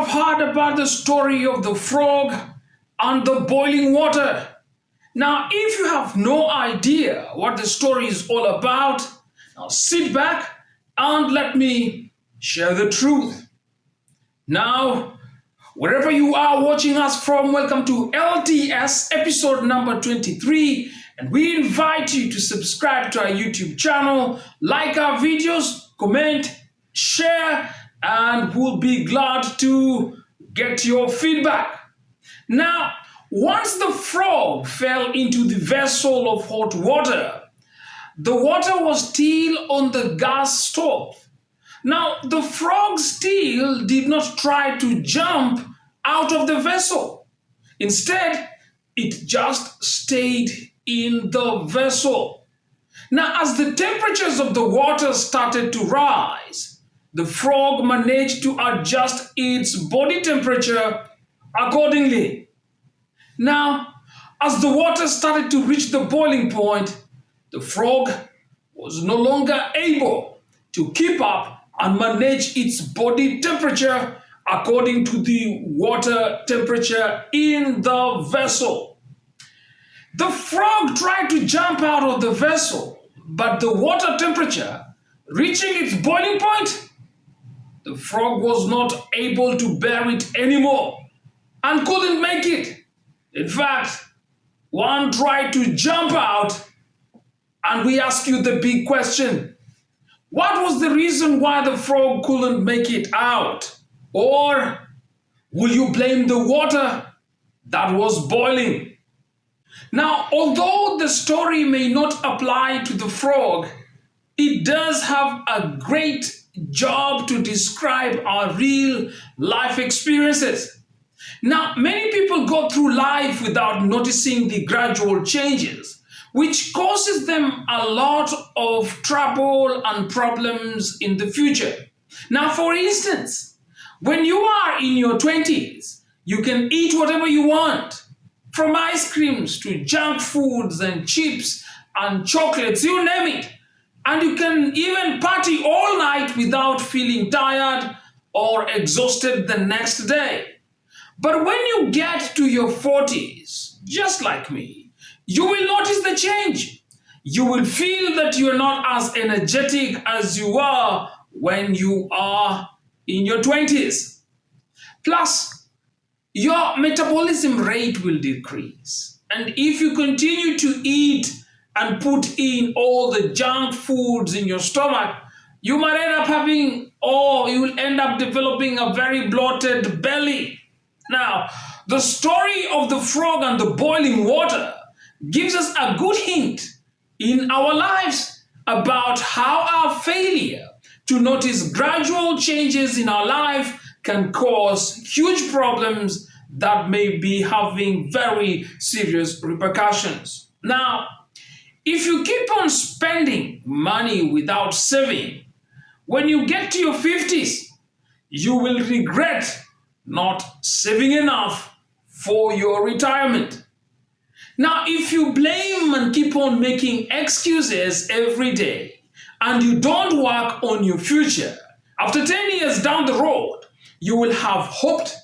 have heard about the story of the frog and the boiling water. Now, if you have no idea what the story is all about, now sit back and let me share the truth. Now, wherever you are watching us from, welcome to LTS episode number 23. And we invite you to subscribe to our YouTube channel, like our videos, comment, share, and we'll be glad to get your feedback. Now, once the frog fell into the vessel of hot water, the water was still on the gas stove. Now, the frog still did not try to jump out of the vessel. Instead, it just stayed in the vessel. Now, as the temperatures of the water started to rise, the frog managed to adjust its body temperature accordingly. Now, as the water started to reach the boiling point, the frog was no longer able to keep up and manage its body temperature according to the water temperature in the vessel. The frog tried to jump out of the vessel, but the water temperature reaching its boiling point, the frog was not able to bear it anymore and couldn't make it. In fact, one tried to jump out and we ask you the big question. What was the reason why the frog couldn't make it out? Or will you blame the water that was boiling? Now, although the story may not apply to the frog, it does have a great job to describe our real life experiences. Now, many people go through life without noticing the gradual changes, which causes them a lot of trouble and problems in the future. Now, for instance, when you are in your 20s, you can eat whatever you want, from ice creams to junk foods and chips and chocolates, you name it. And you can even party all night without feeling tired or exhausted the next day. But when you get to your 40s, just like me, you will notice the change. You will feel that you're not as energetic as you were when you are in your 20s. Plus, your metabolism rate will decrease. And if you continue to eat and put in all the junk foods in your stomach, you might end up having, or you will end up developing a very bloated belly now, the story of the frog and the boiling water gives us a good hint in our lives about how our failure to notice gradual changes in our life can cause huge problems that may be having very serious repercussions. Now, if you keep on spending money without saving, when you get to your 50s, you will regret not saving enough for your retirement. Now, if you blame and keep on making excuses every day and you don't work on your future, after 10 years down the road, you will have hoped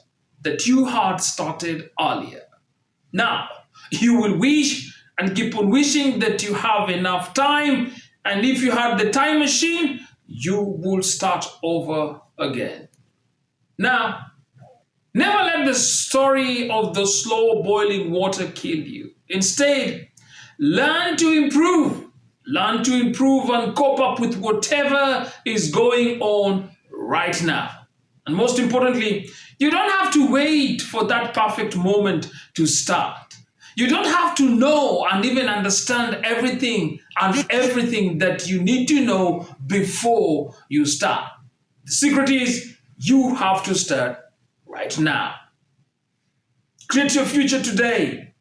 that you had started earlier. Now, you will wish and keep on wishing that you have enough time, and if you had the time machine, you will start over again. Now, Never let the story of the slow boiling water kill you. Instead, learn to improve. Learn to improve and cope up with whatever is going on right now. And most importantly, you don't have to wait for that perfect moment to start. You don't have to know and even understand everything and everything that you need to know before you start. The secret is you have to start right now. Create your future today,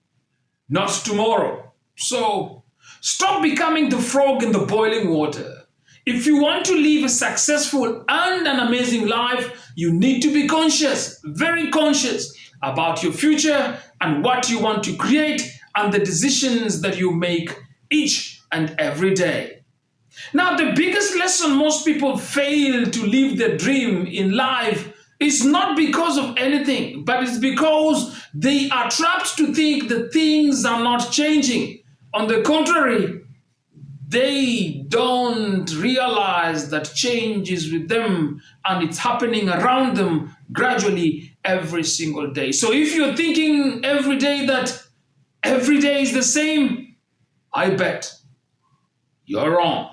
not tomorrow. So stop becoming the frog in the boiling water. If you want to live a successful and an amazing life, you need to be conscious, very conscious about your future and what you want to create and the decisions that you make each and every day. Now, the biggest lesson most people fail to live their dream in life It's not because of anything, but it's because they are trapped to think that things are not changing. On the contrary, they don't realize that change is with them and it's happening around them gradually every single day. So if you're thinking every day that every day is the same, I bet you're wrong.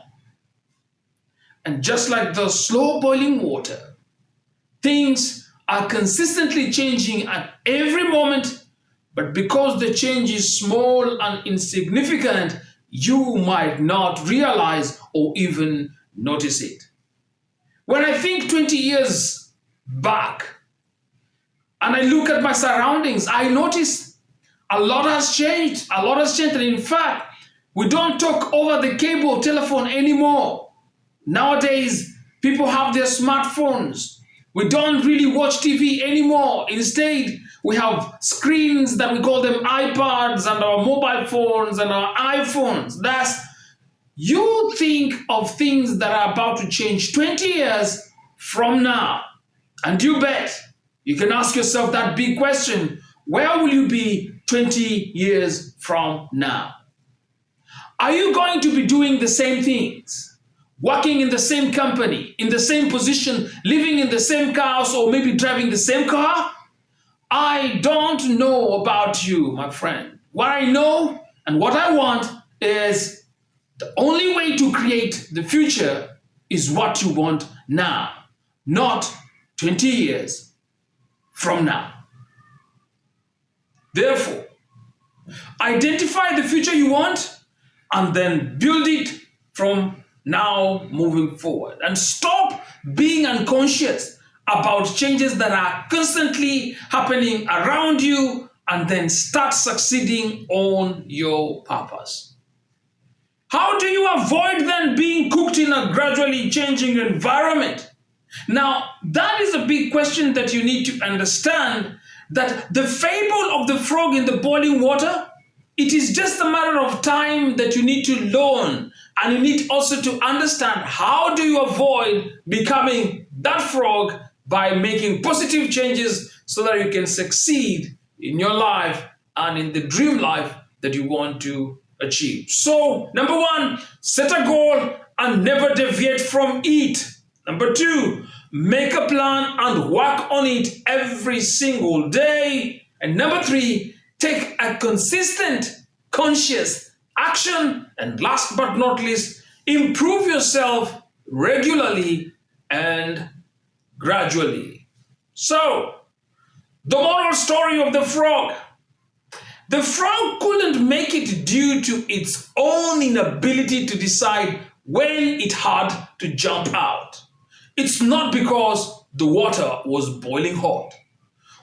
And just like the slow boiling water, things are consistently changing at every moment, but because the change is small and insignificant, you might not realize or even notice it. When I think 20 years back and I look at my surroundings, I notice a lot has changed. A lot has changed. And in fact, we don't talk over the cable telephone anymore. Nowadays, people have their smartphones. We don't really watch TV anymore. Instead, we have screens that we call them iPads and our mobile phones and our iPhones. That's you think of things that are about to change 20 years from now. And you bet you can ask yourself that big question where will you be 20 years from now? Are you going to be doing the same things? Working in the same company, in the same position, living in the same house, or maybe driving the same car? I don't know about you, my friend. What I know and what I want is the only way to create the future is what you want now, not 20 years from now. Therefore, identify the future you want and then build it from now moving forward. And stop being unconscious about changes that are constantly happening around you and then start succeeding on your purpose. How do you avoid then being cooked in a gradually changing environment? Now, that is a big question that you need to understand that the fable of the frog in the boiling water, it is just a matter of time that you need to learn and you need also to understand how do you avoid becoming that frog by making positive changes so that you can succeed in your life and in the dream life that you want to achieve. So, number one, set a goal and never deviate from it. Number two, make a plan and work on it every single day. And number three, take a consistent, conscious action. And last but not least, improve yourself regularly and gradually. So, the moral story of the frog. The frog couldn't make it due to its own inability to decide when it had to jump out. It's not because the water was boiling hot.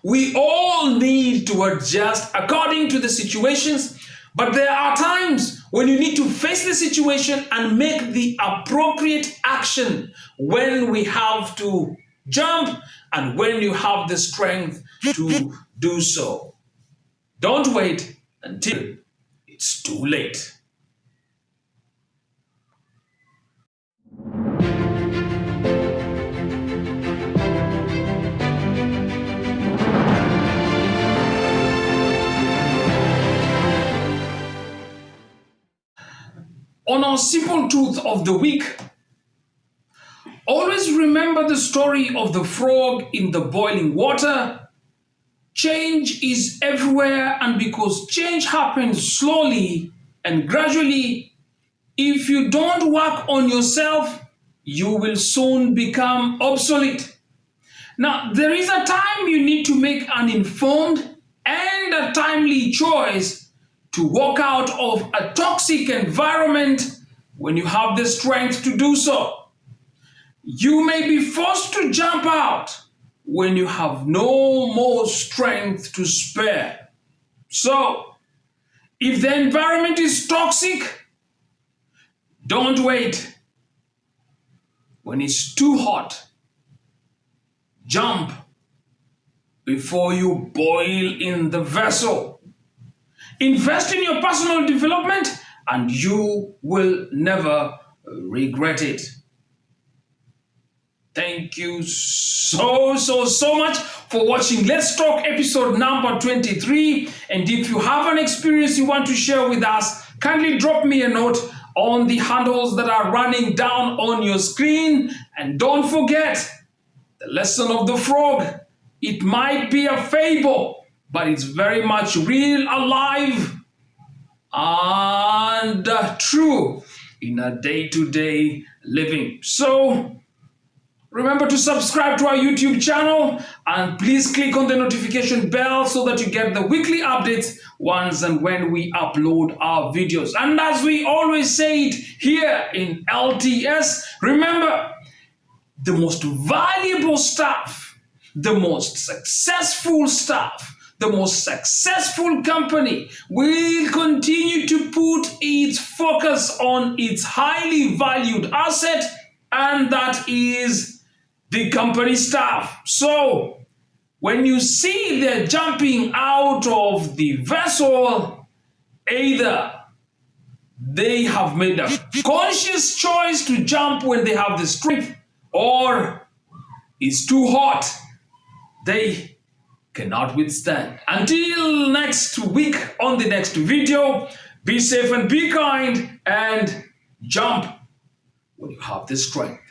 We all need to adjust according to the situations, but there are times when you need to face the situation and make the appropriate action when we have to Jump, and when you have the strength to do so. Don't wait until it's too late. Our simple truth of the week, Always remember the story of the frog in the boiling water. Change is everywhere, and because change happens slowly and gradually, if you don't work on yourself, you will soon become obsolete. Now, there is a time you need to make an informed and a timely choice to walk out of a toxic environment when you have the strength to do so. You may be forced to jump out when you have no more strength to spare. So, if the environment is toxic, don't wait. When it's too hot, jump before you boil in the vessel. Invest in your personal development and you will never uh, regret it. Thank you so, so, so much for watching Let's Talk episode number 23. And if you have an experience you want to share with us, kindly drop me a note on the handles that are running down on your screen. And don't forget the lesson of the frog. It might be a fable, but it's very much real, alive, and uh, true in a day-to-day living. So remember to subscribe to our YouTube channel and please click on the notification bell so that you get the weekly updates once and when we upload our videos. And as we always say it here in LTS, remember the most valuable stuff, the most successful stuff the most successful company will continue to put its focus on its highly valued asset, and that is the company staff. So, when you see they're jumping out of the vessel, either they have made a conscious choice to jump when they have the strength, or it's too hot. They cannot withstand. Until next week on the next video, be safe and be kind and jump when you have the strength.